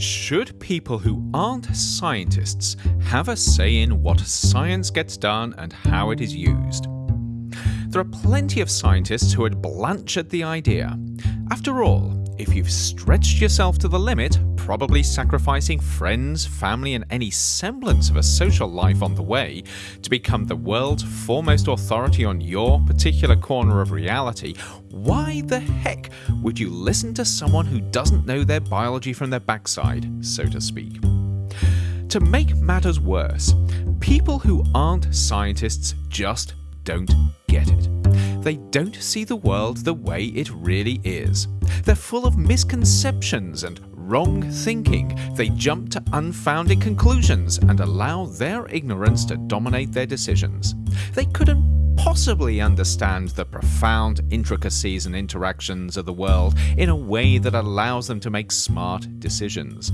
Should people who aren't scientists have a say in what science gets done and how it is used? There are plenty of scientists who would blanch at the idea. After all, if you've stretched yourself to the limit, probably sacrificing friends, family, and any semblance of a social life on the way to become the world's foremost authority on your particular corner of reality, why the heck would you listen to someone who doesn't know their biology from their backside, so to speak? To make matters worse, people who aren't scientists just don't get it. They don't see the world the way it really is. They're full of misconceptions and wrong thinking. They jump to unfounded conclusions and allow their ignorance to dominate their decisions. They couldn't possibly understand the profound intricacies and interactions of the world in a way that allows them to make smart decisions.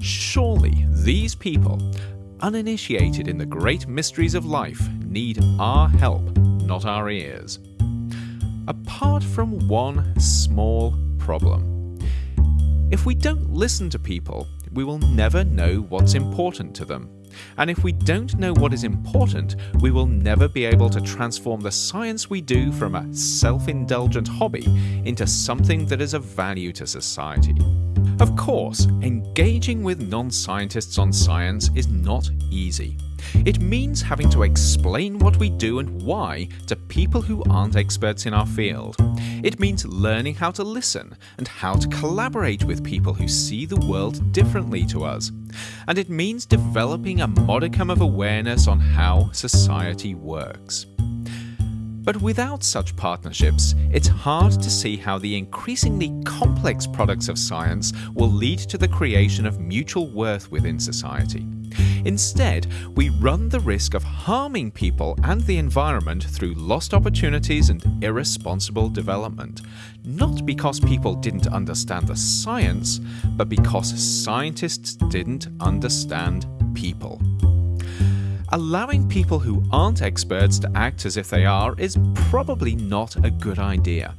Surely these people, uninitiated in the great mysteries of life, need our help not our ears. Apart from one small problem. If we don't listen to people, we will never know what's important to them. And if we don't know what is important, we will never be able to transform the science we do from a self indulgent hobby into something that is of value to society. Of course, engaging with non scientists on science is not easy. It means having to explain what we do and why to people who aren't experts in our field. It means learning how to listen and how to collaborate with people who see the world differently to us. And it means developing a modicum of awareness on how society works. But without such partnerships, it's hard to see how the increasingly complex products of science will lead to the creation of mutual worth within society. Instead, we run the risk of harming people and the environment through lost opportunities and irresponsible development. Not because people didn't understand the science, but because scientists didn't understand people. Allowing people who aren't experts to act as if they are is probably not a good idea.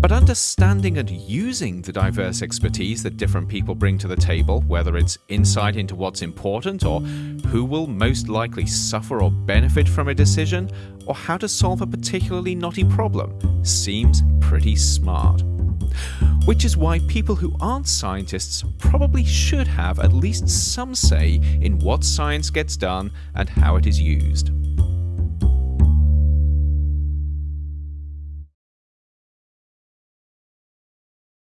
But understanding and using the diverse expertise that different people bring to the table, whether it's insight into what's important or who will most likely suffer or benefit from a decision, or how to solve a particularly knotty problem, seems pretty smart. Which is why people who aren't scientists probably should have at least some say in what science gets done and how it is used.